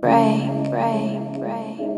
break, break, break.